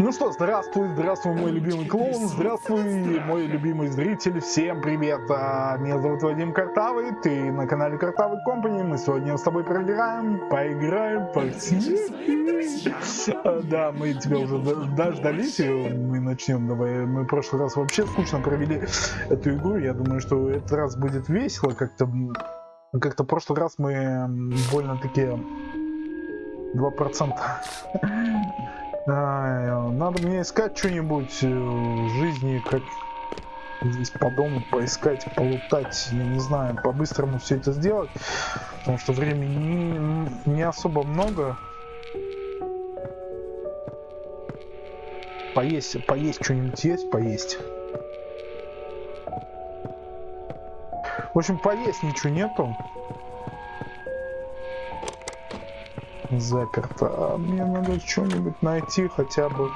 Ну что, здравствуй, здравствуй, мой любимый клоун, здравствуй, мой любимый зритель, всем привет! А, меня зовут Вадим Картавый, ты на канале Картавый Компани, мы сегодня с тобой проиграем, поиграем. А, да, мы тебя уже дождались, мы начнем, давай, мы в прошлый раз вообще скучно провели эту игру, я думаю, что этот раз будет весело, как-то, как-то в прошлый раз мы больно-таки 2% надо мне искать что-нибудь э, в жизни, как здесь по дому поискать, полутать, я не знаю, по-быстрому все это сделать, потому что времени не, не особо много. Поесть, поесть что-нибудь есть, поесть. В общем, поесть ничего нету. Заперто. А мне надо что-нибудь найти, хотя бы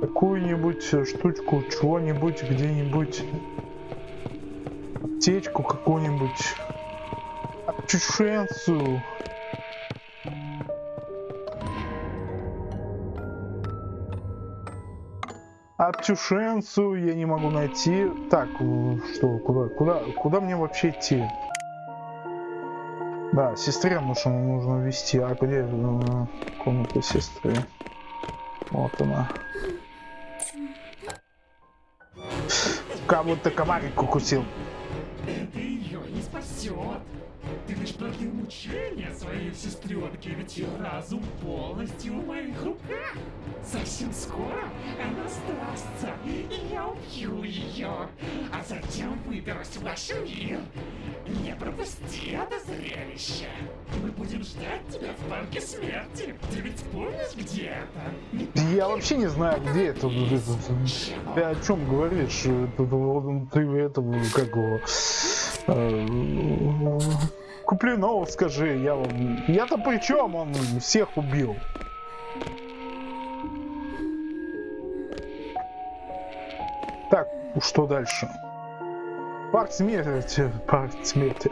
какую-нибудь штучку, чего-нибудь, где-нибудь. Аптечку какую-нибудь. Чушенцию. Аптюшенцию я не могу найти. Так, что, куда, куда, куда мне вообще идти? Да, сестре нужно, нужно вести. А где э, комната сестры? Вот она. Кого-то комарик укусил. Это ее не спасет. Ты лишь продлил мучения своей сестренке, ведь ее разум полностью в моих руках. Совсем скоро она сдастся, и я убью ее, а затем выберусь в ваш мир. Не пропусти это зрелище. Мы будем ждать тебя в парке смерти. Ты ведь помнишь, где это? Я вообще не знаю, где это. Ты о чем говоришь? Ты это как его... Э, Куплинов скажи, я вам... Я-то при чем? Он всех убил. Так, что дальше? Парк смерти, парк смерти.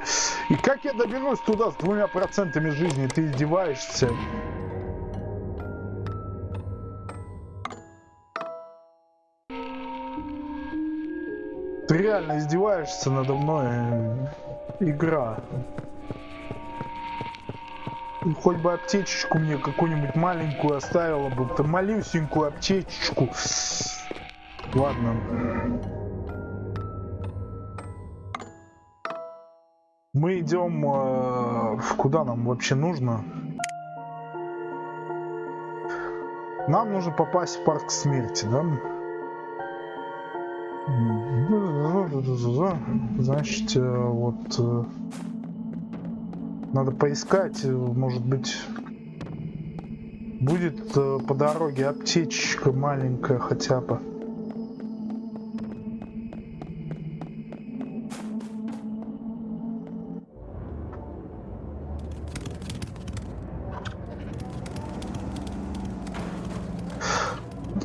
И как я доберусь туда с двумя процентами жизни? Ты издеваешься? Ты реально издеваешься надо мной? Игра. Хоть бы аптечечку мне какую-нибудь маленькую оставила бы. то малюсенькую аптечечку. Ладно. Мы идем... Э, куда нам вообще нужно? Нам нужно попасть в парк смерти, да? Значит, э, вот... Э, надо поискать, может быть, будет э, по дороге аптечечка маленькая хотя бы.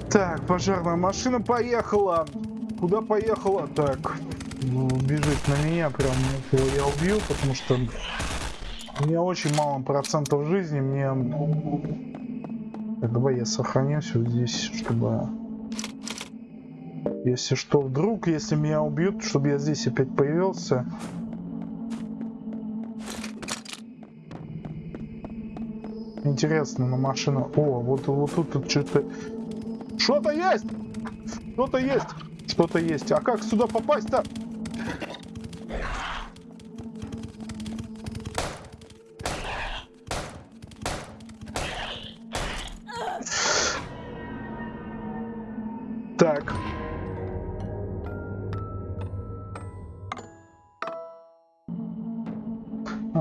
Так, пожарная машина поехала. Куда поехала? Так, ну, бежит на меня, прям я убью, потому что меня очень мало процентов жизни, мне... Так, давай я сохранюсь вот здесь, чтобы... Если что, вдруг, если меня убьют, чтобы я здесь опять появился. Интересно, на машину... О, вот, вот тут, тут что-то... Что-то есть! Что-то есть! Что-то есть. А как сюда попасть-то?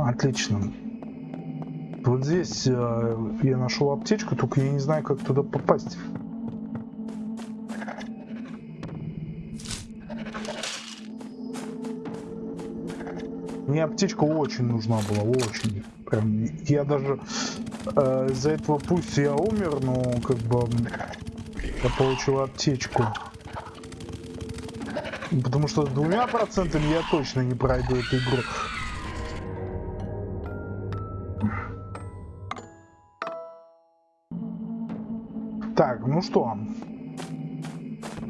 Отлично. Вот здесь э, я нашел аптечку, только я не знаю, как туда попасть. Мне аптечка очень нужна была, очень. Прям, я даже э, из-за этого пусть я умер, но как бы я получил аптечку. Потому что с двумя процентами я точно не пройду эту игру. Ну что?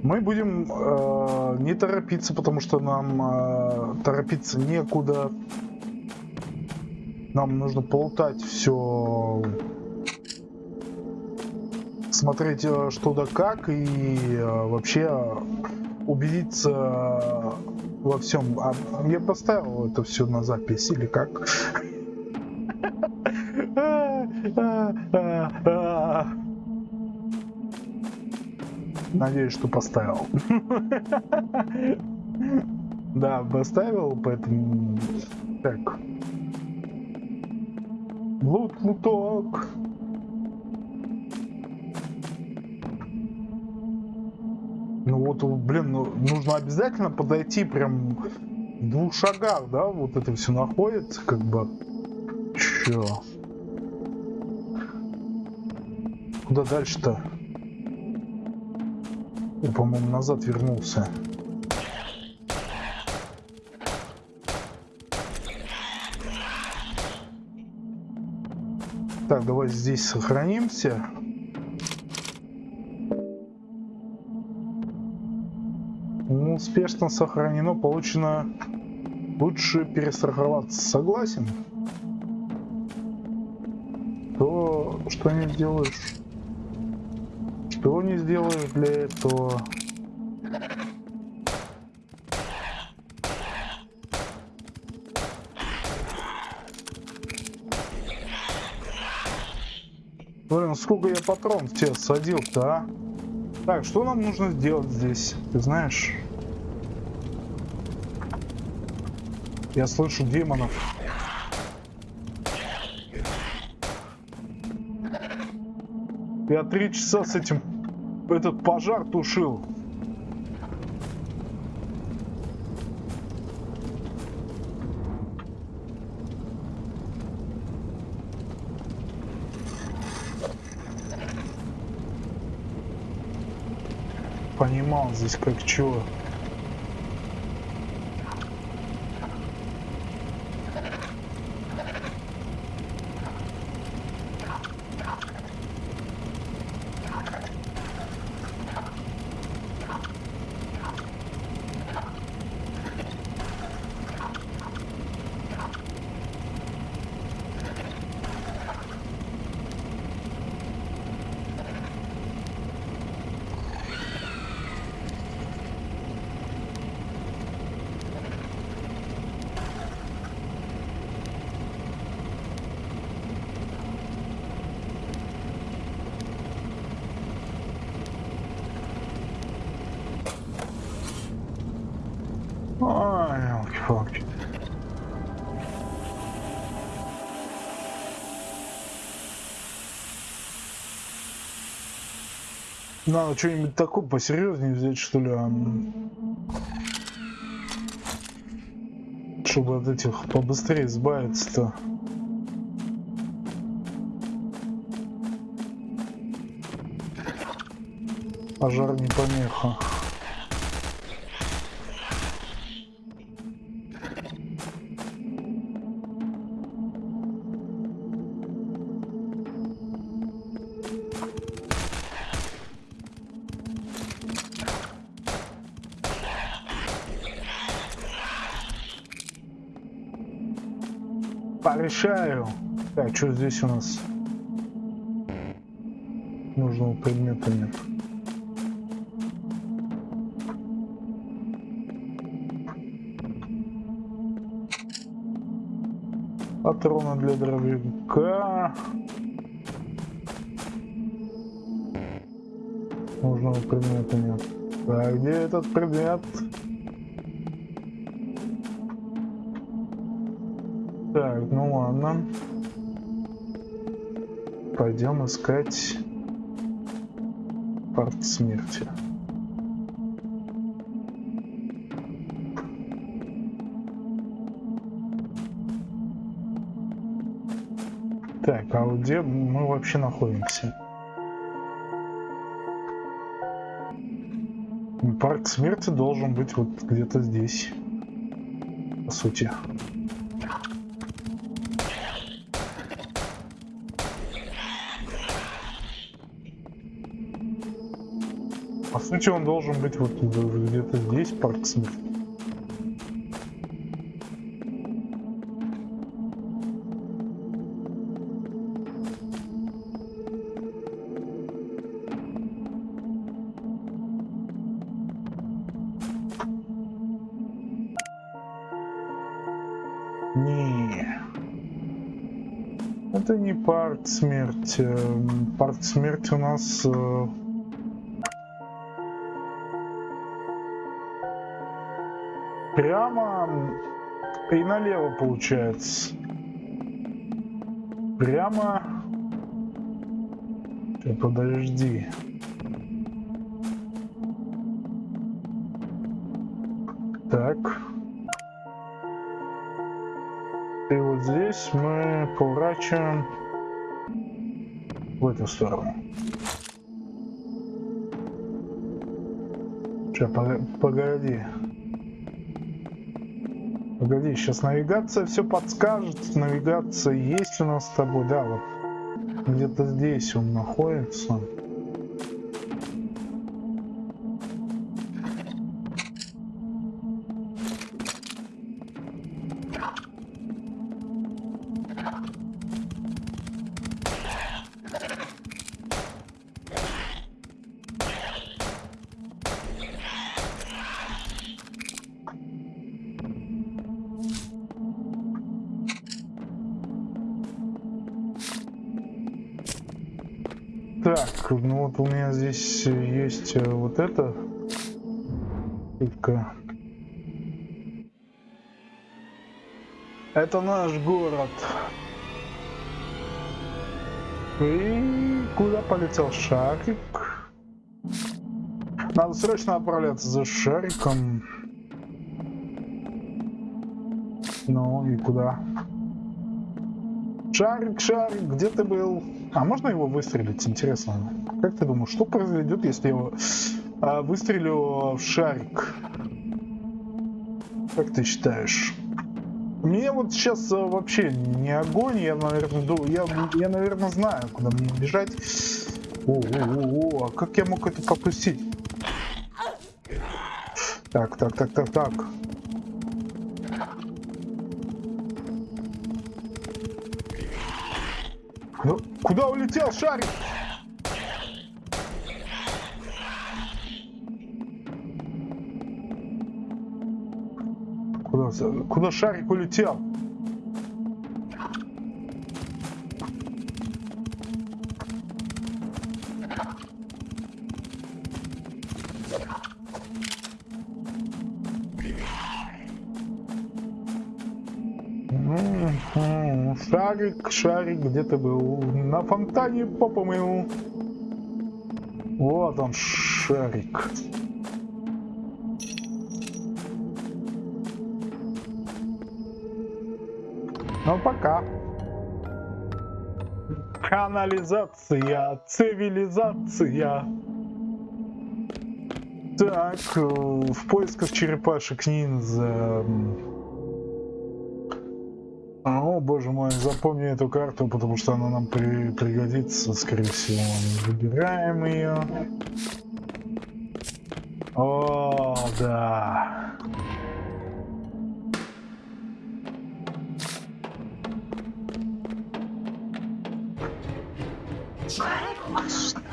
Мы будем э, не торопиться, потому что нам э, торопиться некуда. Нам нужно полутать все, смотреть э, что да как и э, вообще убедиться во всем. А я поставил это все на запись или как? Надеюсь, что поставил. Да, поставил, поэтому... Так. Лут, луток. Ну вот, блин, ну, нужно обязательно подойти прям в двух шагах, да, вот это все находится, как бы. Чё? Куда дальше-то? По-моему, назад вернулся. Так, давай здесь сохранимся. Ну, успешно сохранено, получено. Лучше перестраховаться. Согласен? То, что не сделаешь? Сделаешь для этого? Блин, сколько я патрон в тебя садил-то, а? Так, что нам нужно сделать здесь? Ты знаешь? Я слышу демонов. Я три часа с этим этот пожар тушил. Понимал здесь как чего. Ой, елки-палки. Надо что-нибудь такое посерьезнее взять, что ли. Чтобы от этих побыстрее избавиться-то. Пожар не помеха. Порешаю. Так, что здесь у нас? Нужного предмета нет. Патроны для дробовика. Нужного предмета нет. Так, где этот предмет? Так, ну ладно. Пойдем искать парт смерти. Так, а где мы вообще находимся? Парк смерти должен быть вот где-то здесь. По сути. Сути, он должен быть вот где-то здесь, парк. Не. Это не парк смерти. Парк смерти у нас... прямо и налево получается. Прямо... Сейчас, подожди. Так. И вот здесь мы поворачиваем в эту сторону. Сейчас, погоди. Погоди, сейчас навигация все подскажет. Навигация есть у нас с тобой, да, вот где-то здесь он находится. Так, ну вот у меня здесь есть э, вот это. Только... Это наш город. И куда полетел шарик? Надо срочно отправляться за шариком. Ну и куда? Шарик, шарик, где ты был? А можно его выстрелить? Интересно. Как ты думаешь, что произойдет, если я его а, выстрелю в шарик? Как ты считаешь? Мне вот сейчас а, вообще не огонь, я, наверное, я, я, наверное, знаю, куда мне бежать. О, о, о, о, а как я мог это пропустить? Так, так, так, так, так. Ну, куда улетел шарик? Куда, куда шарик улетел? Шарик, шарик, где ты был? На фонтане попа моему. Вот он, шарик. Ну, пока. Канализация, цивилизация. Так, э, в поисках черепашек ниндзя. О, боже мой, запомни эту карту, потому что она нам при пригодится, скорее всего. Выбираем ее. О, да.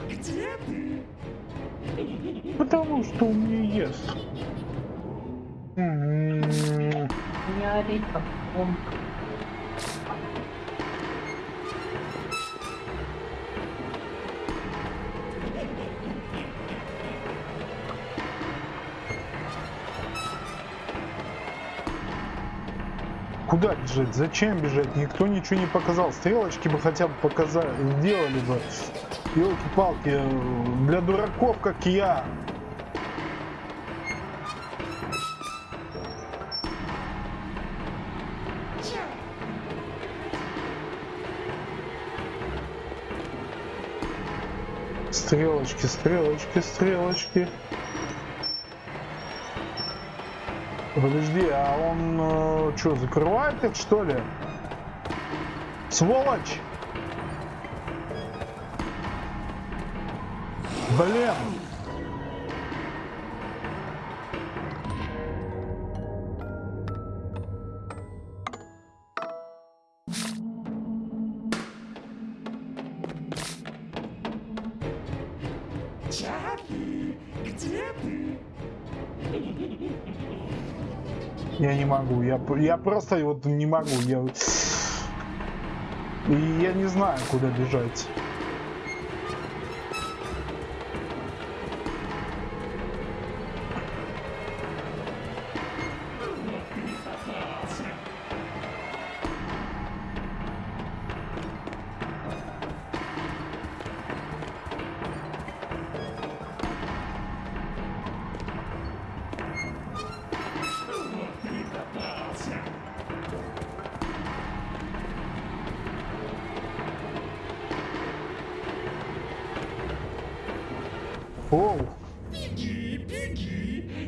Где ты? Потому что у меня есть. Я редко помню. Бежать? Зачем бежать? Никто ничего не показал. Стрелочки бы хотя бы показали, сделали бы. Елки-палки, для дураков, как я. Стрелочки, стрелочки, стрелочки. Подожди, а он э, что, закрывает их что ли? Сволочь! Блин! Могу, я, я просто вот не могу, я... Я не знаю, куда бежать.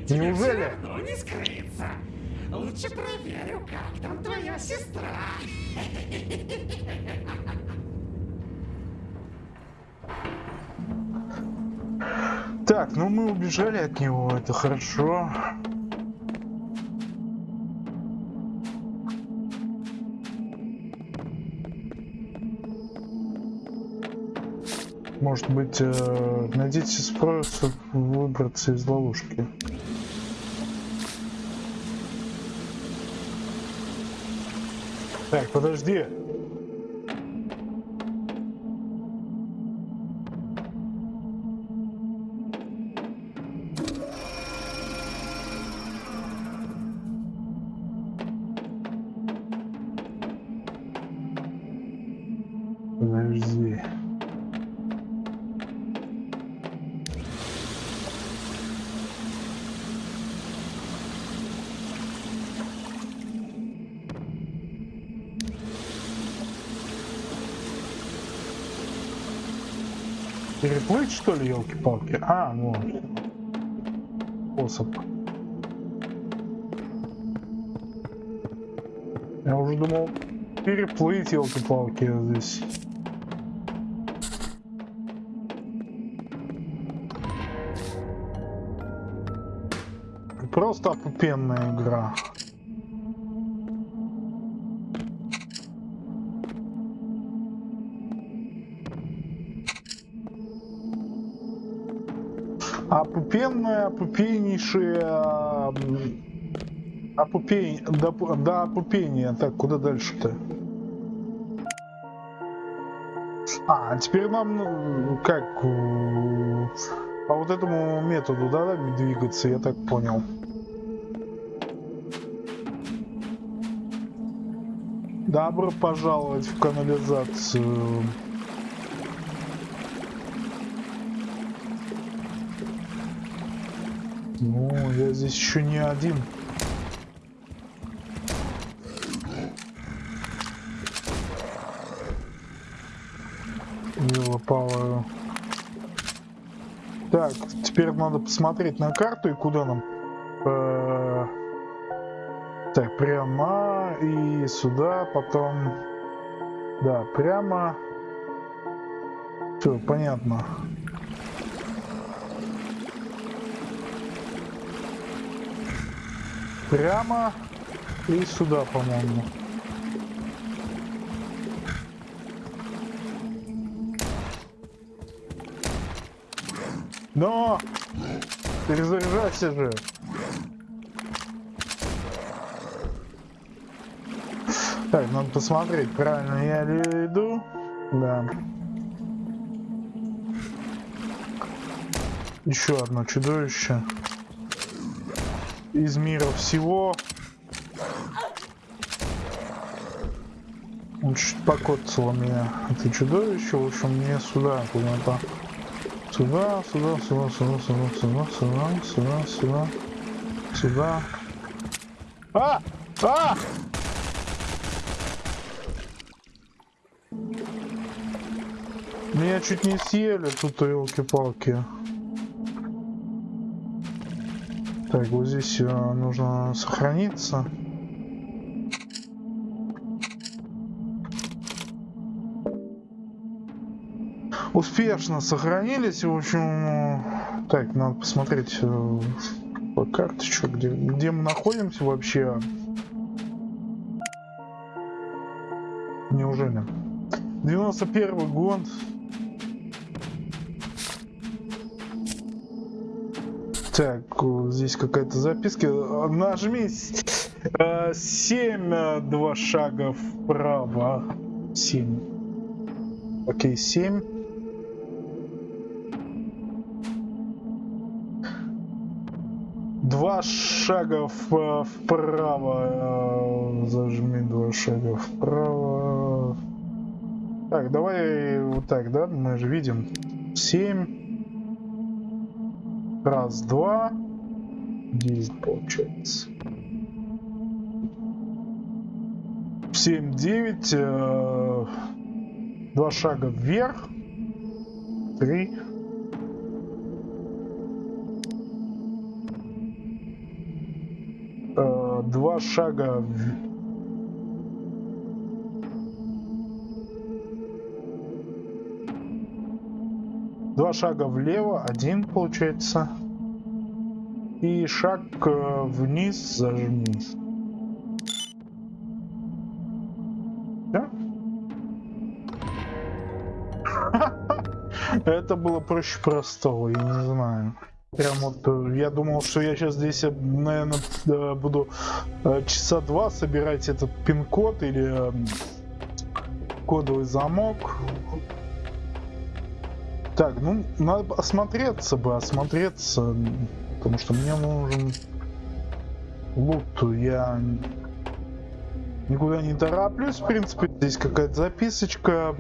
Неужели? Равно не скрыться. Лучше проверю, как там твоя сестра. так, ну мы убежали от него, это хорошо. Может быть, э, найдите способ выбраться из ловушки. Так, подожди. Подожди. Переплыть что ли, елки-палки? А, ну. Способ. Я уже думал переплыть, елки-палки, здесь. Просто опупенная игра. Опупенная, опупеннейшая... Опупень... До, до опупения. Так, куда дальше-то? А, теперь нам, ну, как, по вот этому методу, да, двигаться, я так понял. Добро пожаловать в канализацию. Ну, я здесь еще не один. Елопалую. Так, теперь надо посмотреть на карту и куда нам. Э, Так, прямо и сюда, потом. Да, прямо. Все, понятно. Прямо и сюда, по-моему. Но! Перезаряжайся же! Так, надо посмотреть, правильно я ли иду? Да. Еще одно чудовище. Из мира всего. Он чуть покоцало меня. Это чудовище, в общем, мне сюда куда-то. Сюда, сюда, сюда, сюда, сюда, сюда, сюда, сюда, сюда, сюда. А! А! Меня чуть не съели тут елки-палки. Так, вот здесь э, нужно сохраниться. Успешно сохранились. В общем, э, так, надо посмотреть э, по карточку, где, где мы находимся вообще. Неужели? 91 год. Так, здесь какая-то записка. Нажми 7, два шага вправо. 7. Окей, 7. Два шага в- вправо. э, Зажми два шага вправо. Так, давай вот так, да? Мы же видим. 7. Раз, два. 9 получается. 7, 9. э, Два шага вверх. Три. Э, Два шага в- Два шага влево, один получается. И шаг э, вниз зажми. Да? Это было проще простого, я не знаю. Прям вот, э, я думал, что я сейчас здесь, наверное, буду э, часа два собирать этот пин-код или э, кодовый замок. Так, ну, надо осмотреться бы, осмотреться, потому что мне нужен лут. Я никуда не тороплюсь, в принципе. Здесь какая-то записочка.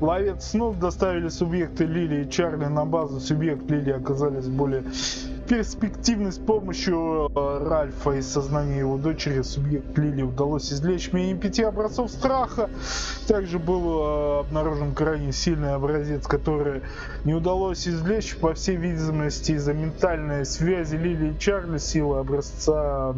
Ловец снов доставили субъекты Лили и Чарли на базу. Субъект Лили оказались более перспективны с помощью э, Ральфа и сознания его дочери. Субъект Лили удалось извлечь менее пяти образцов страха. Также был э, обнаружен крайне сильный образец, который не удалось извлечь, по всей видимости, из-за ментальной связи Лили и Чарли. Сила образца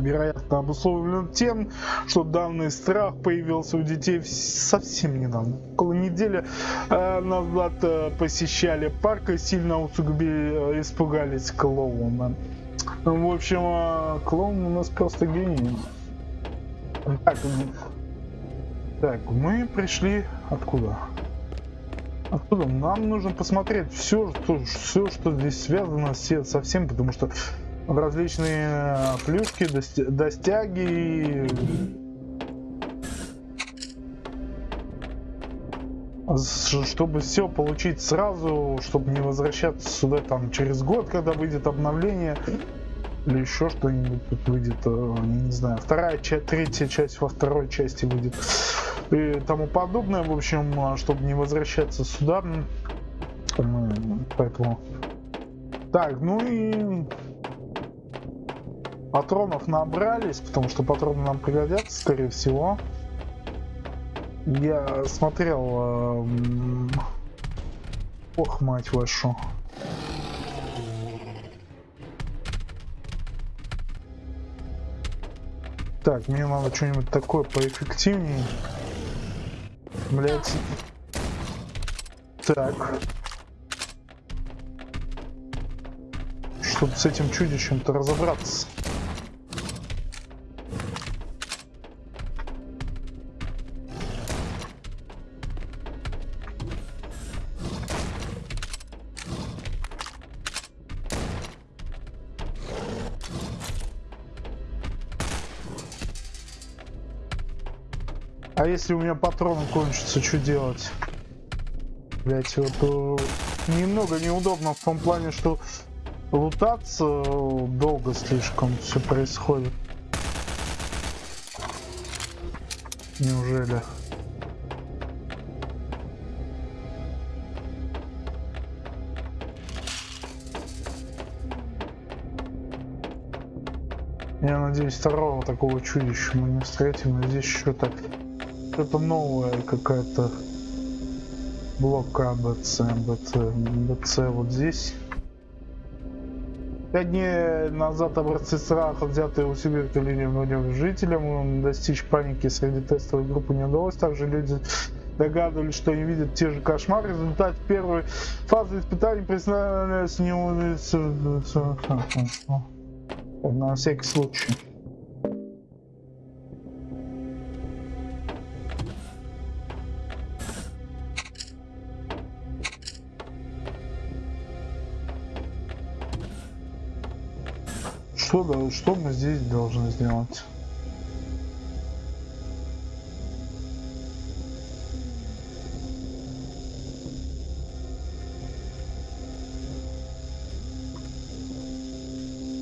вероятно обусловлен тем, что данный страх появился у детей совсем недавно. Около недели э, назад э, посещали парк и сильно усугубили, э, испугались клоуна. В общем, клоун у нас просто гений. Так, так, мы пришли откуда? Откуда? Нам нужно посмотреть все, что, все, что здесь связано со всем, потому что различные э, плюшки, достяги. Чтобы все получить сразу, чтобы не возвращаться сюда там через год, когда выйдет обновление. Или еще что-нибудь тут выйдет, э, не знаю, вторая часть, третья часть во второй части выйдет и тому подобное. В общем, а, чтобы не возвращаться сюда. Поэтому. Так, ну и патронов набрались, потому что патроны нам пригодятся, скорее всего. Я смотрел... эм, Ох, мать вашу. Так, мне надо что-нибудь такое поэффективнее. Блять. Так. Чтобы с этим чудищем-то разобраться. Если у меня патроны кончатся, что делать? Блять, вот э, немного неудобно в том плане, что лутаться э, долго слишком все происходит. Неужели? Я надеюсь, второго такого чудища мы не встретим. Но здесь что-то что-то новое какая-то блока АБЦ, АБЦ, АБЦ вот здесь. Пять дней назад образцы страха, взятые у субъекта линии жителям, достичь паники среди тестовой группы не удалось. Также люди догадывались, что они видят те же кошмары. В результате первой фазы испытаний признались не на всякий случай. Что, мы здесь должны сделать?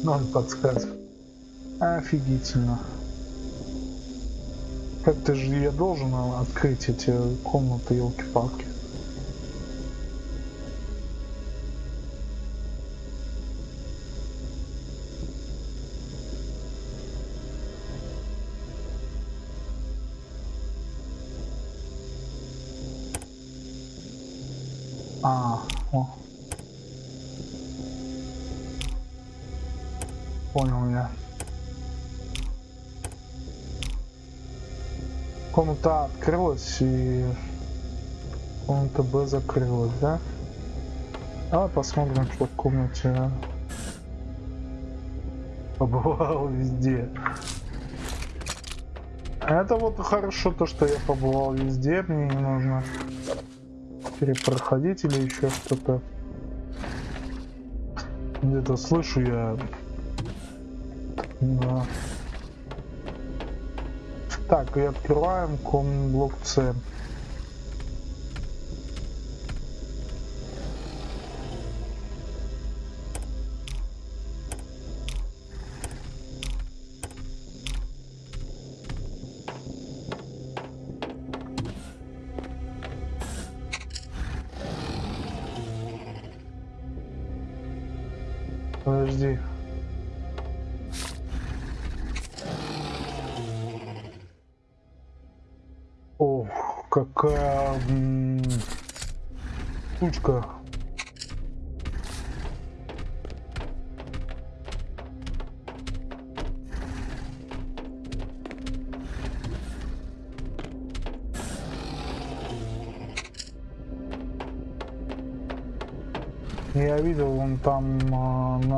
Ноль подсказок. Офигительно. Как-то же я должен открыть эти комнаты, елки-палки. Открылась и комната Б закрылась, да? Давай посмотрим, что в комнате А. Побывал везде. Это вот хорошо то, что я побывал везде, мне не нужно перепроходить или еще что-то. Где-то слышу я. Да. Так, и открываем ком блок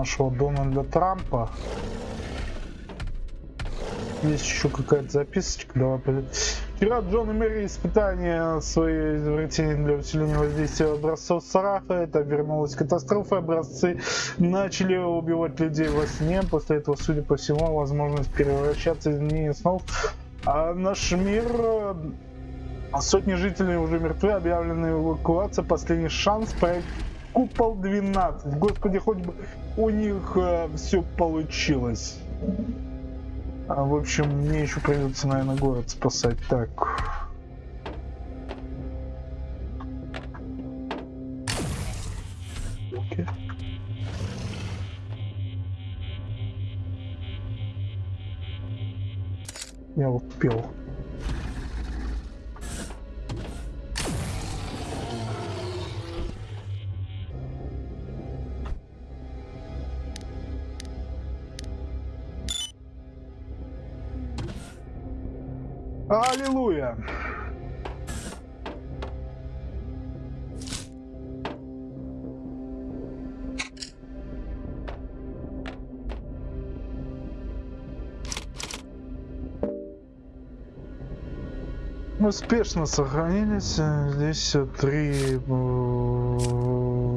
нашего Дональда Трампа. Есть еще какая-то записочка. Давай. Вчера Джон и Мэри испытания свои изобретения для усиления воздействия образцов Сарафа. Это вернулась катастрофа. Образцы начали убивать людей во сне. После этого, судя по всему, возможность превращаться в изменение снов. А наш мир Сотни жителей уже мертвы, объявлена эвакуация, последний шанс, проект Купол 12. Господи, хоть бы у них э, все получилось. А, в общем, мне еще придется, наверное, город спасать. Так. Окей. Я вот Аллилуйя! Успешно сохранились. Здесь три. э,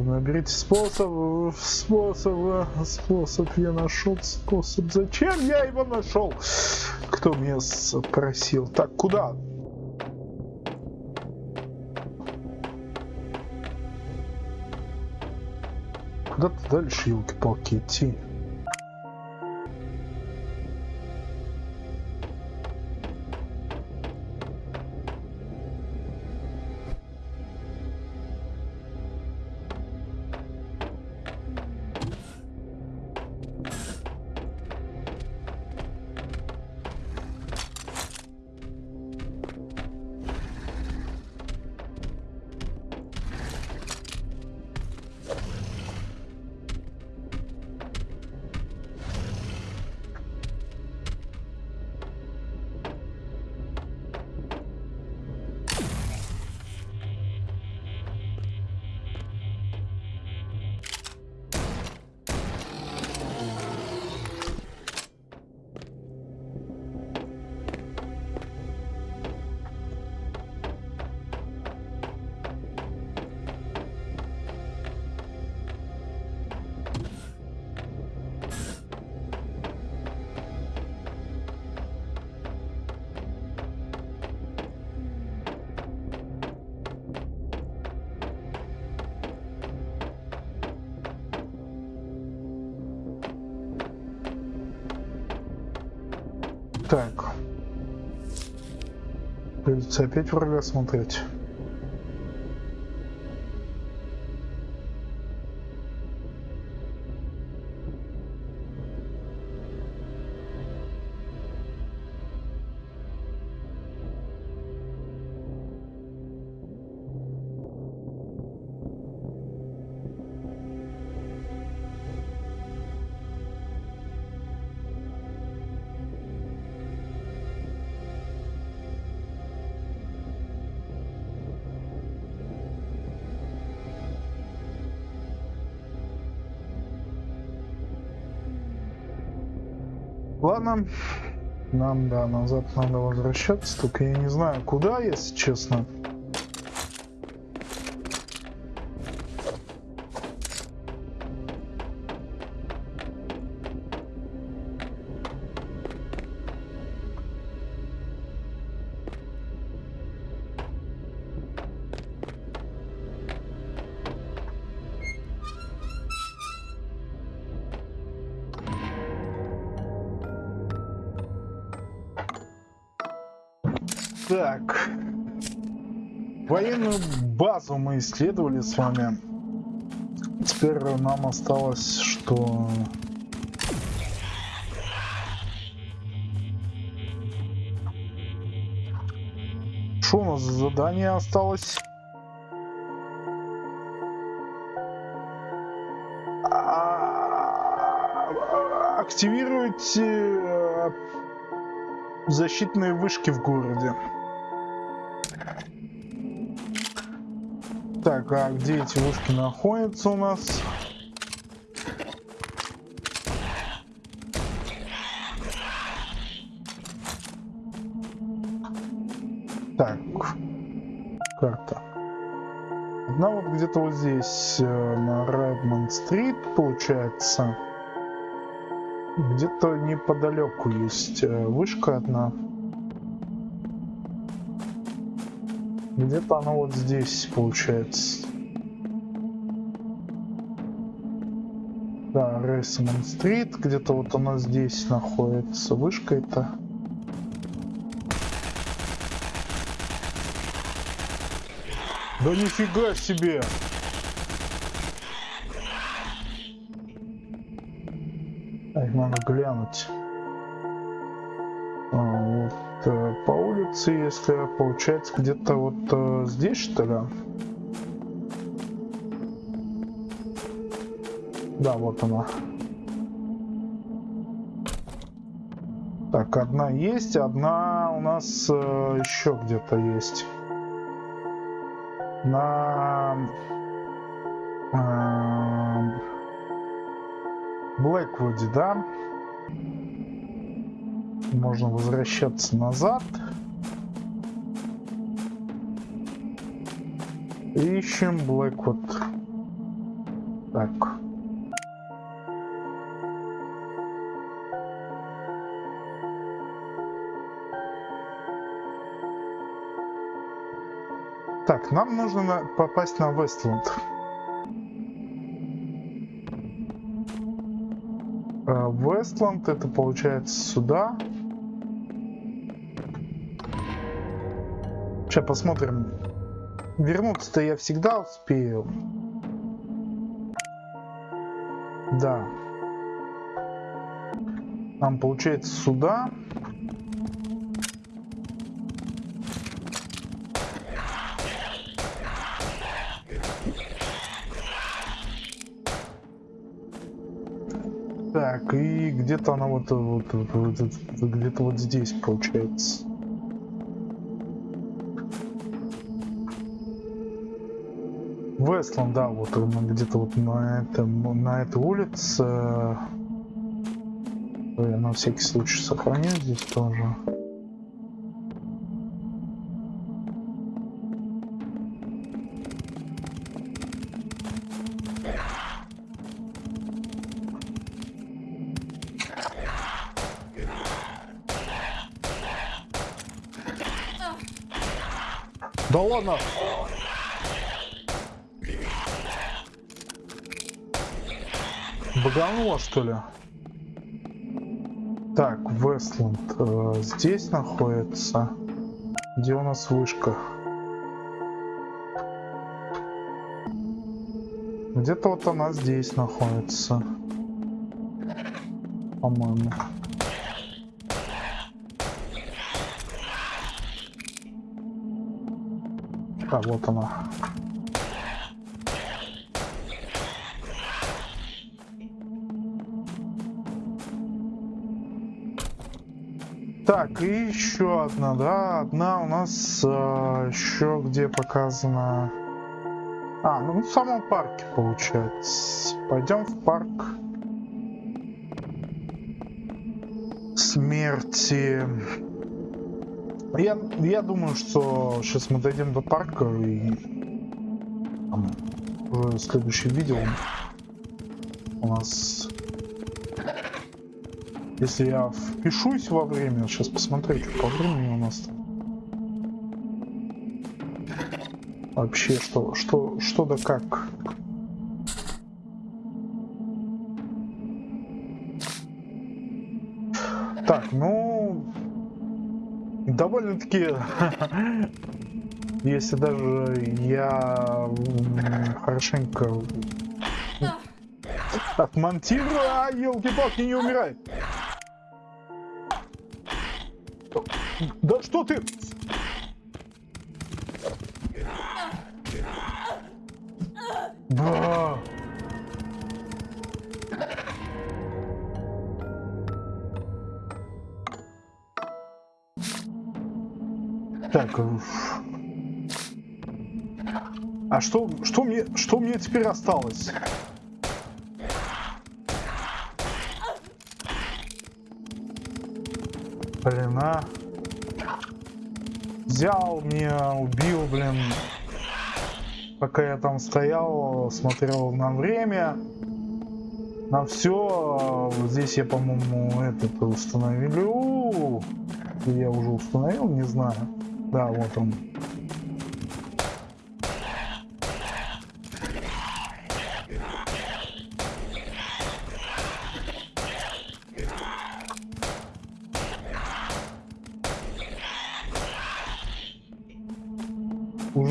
Наберите способ. Способ. Способ. Я нашел способ. Зачем я его нашел? Кто меня спросил? Так, куда? Куда-то дальше, елки-палки, идти. Придется опять врага смотреть. Ладно. Нам, да, назад надо возвращаться, только я не знаю, куда, если честно. Исследовали с вами. Теперь нам осталось, что... Что у нас за задание осталось? А, Активируйте э, защитные вышки в городе. Так, а где эти вышки находятся у нас? Так, карта. Одна вот где-то вот здесь, э, на Редмонд-стрит, получается. Где-то неподалеку есть э, вышка одна. Где-то она вот здесь получается. Да, Рейсман Стрит, где-то вот она здесь находится. Вышка это. Да нифига себе! Так, надо глянуть. Улице, если получается где-то вот э, здесь что ли? Да, вот она. Так, одна есть, одна у нас э, еще где-то есть. На э, да? Можно возвращаться назад. Ищем Блэквуд. Так. Так, нам нужно попасть на Вестланд. Вестланд это получается сюда. Сейчас посмотрим. Вернуться-то я всегда успею. Да. Нам получается сюда. Так, и где-то она вот, вот, вот, вот где-то вот здесь получается. Вестланд, да, вот где-то вот на этом, на этой улице. Я на всякий случай сохраню здесь тоже. Да ладно! Баганула, что ли? Так, Вестланд э, здесь находится. Где у нас вышка? Где-то вот она здесь находится. По-моему. А, вот она. Так, и еще одна, да, одна у нас э, еще где показана. А, ну в самом парке получается. Пойдем в парк смерти. Я, я думаю, что сейчас мы дойдем до парка и там, уже следующее видео у нас если я впишусь во время, сейчас посмотреть, по времени у нас там. Вообще, что, что, что да как. Так, ну... Довольно-таки... Если даже я хорошенько отмонтирую, а елки-палки не умирает. Да что ты? Да. Так. А что, что мне, что мне теперь осталось? Взял меня, убил, блин. Пока я там стоял, смотрел на время, на все. Здесь я, по-моему, этот установил. Я уже установил, не знаю. Да, вот он.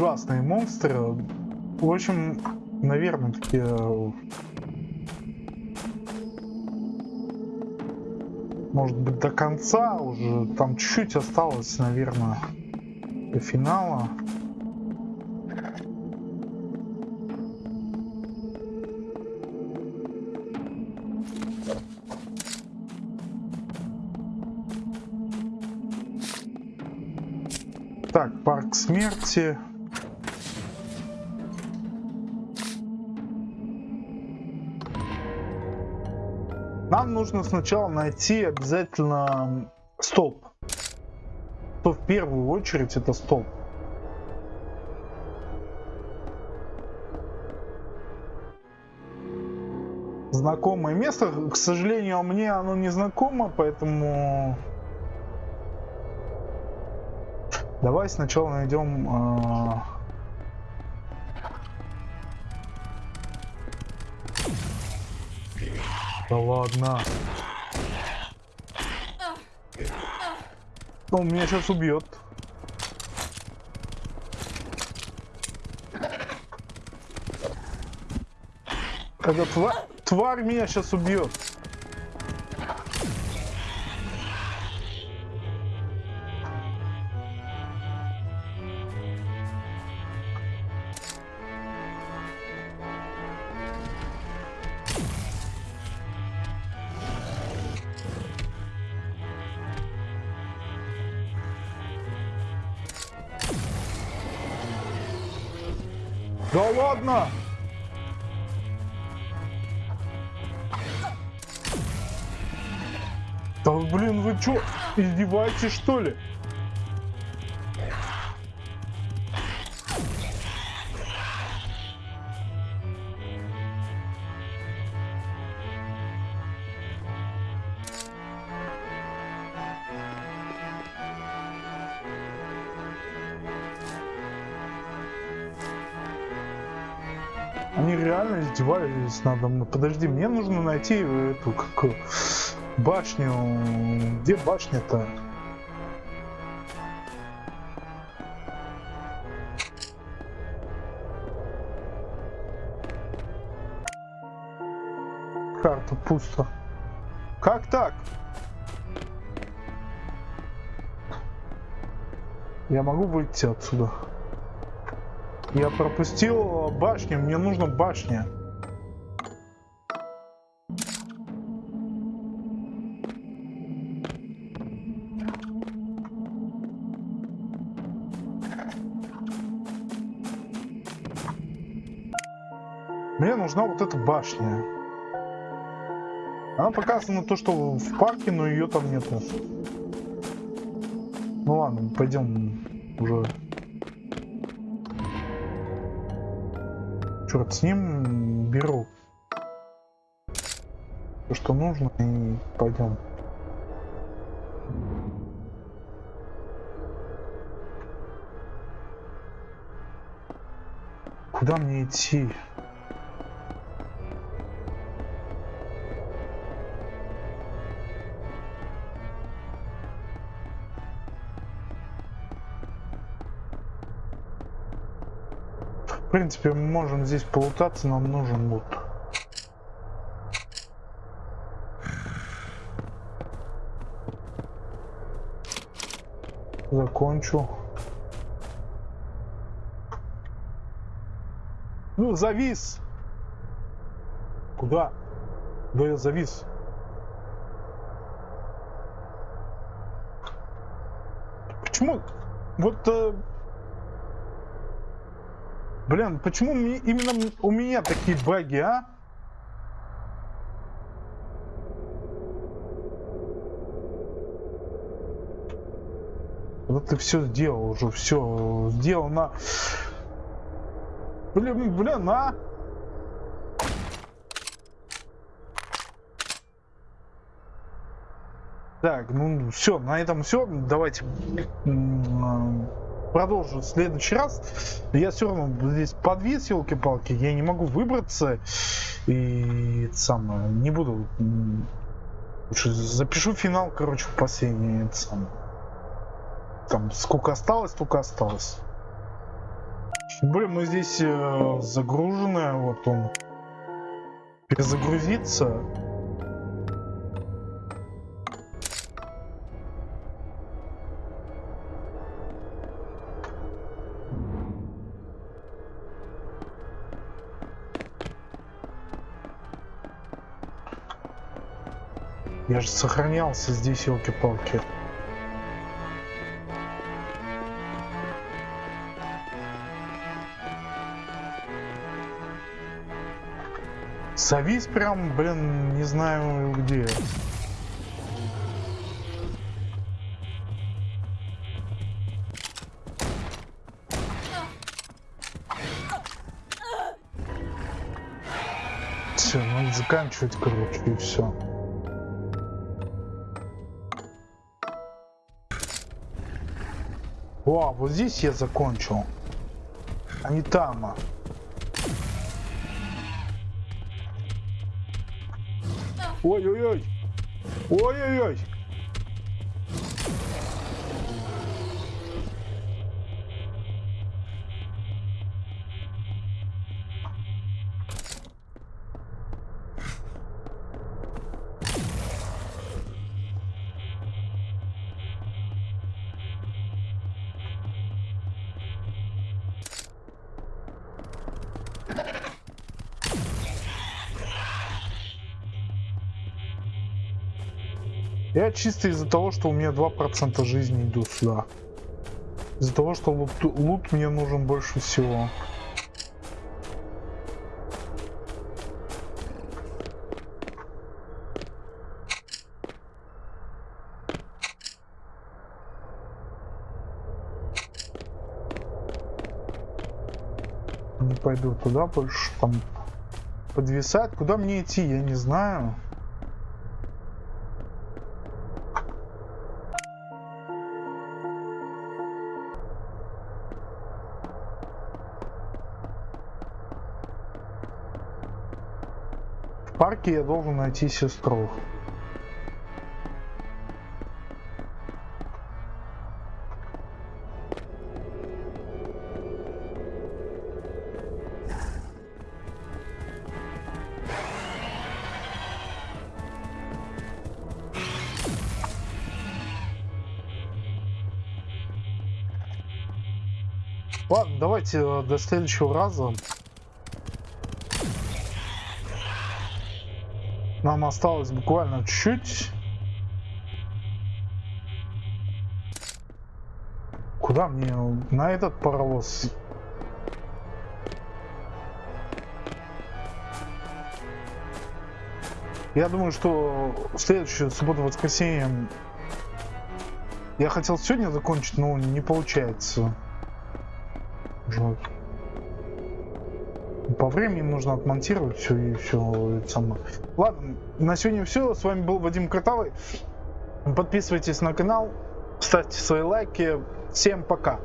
Ужасные монстры. В общем, наверное, такие... Может быть, до конца уже. Там чуть-чуть осталось, наверное, до финала. Так, парк смерти. Нам нужно сначала найти обязательно столб. То в первую очередь это столб. Знакомое место. К сожалению, мне оно не знакомо, поэтому... Давай сначала найдем... Э Да ладно. Он меня сейчас убьет. Эта тварь, тварь меня сейчас убьет. Издеваетесь что ли? Они реально издевались надо мной. Подожди, мне нужно найти эту как башню. Где башня-то? Карта пусто. Как так? Я могу выйти отсюда? Я пропустил башню, мне нужна башня. Нужна вот эта башня. Она показана то, что в парке, но ее там нету. Ну ладно, пойдем уже. Черт с ним беру. То, что нужно, и пойдем. Куда мне идти? Принципе, мы можем здесь полутаться, нам нужен лут. Закончу. Ну, завис! Куда? Куда я завис? Почему? Вот э, Блин, почему мне, именно у меня такие баги, а? Вот ты все сделал уже, все сделано. Блин, блин, а? Так, ну все, на этом все. Давайте продолжу в следующий раз. Я все равно здесь подвис, елки-палки, я не могу выбраться. И самое, не буду. Запишу финал, короче, последний. Это самое. Там сколько осталось, столько осталось. Блин, мы здесь э, загружены, вот он. Перезагрузиться. Я же сохранялся здесь, елки-палки. Завис прям, блин, не знаю где. Все, надо заканчивать, короче, и все. О, вот здесь я закончил. А не там. А. Ой-ой-ой. Ой-ой-ой. Я чисто из-за того, что у меня 2% жизни идут сюда. Из-за того, что лут, лут мне нужен больше всего. Не пойду туда больше, там подвисать. Куда мне идти, я не знаю. арке я должен найти сестру. Ладно, давайте э, до следующего раза. Нам осталось буквально чуть-чуть. Куда мне на этот паровоз? Я думаю, что в следующую субботу-воскресенье я хотел сегодня закончить, но не получается. Жаль. По времени нужно отмонтировать все и все это самое. Ладно, на сегодня все. С вами был Вадим Картавый. Подписывайтесь на канал, ставьте свои лайки. Всем пока.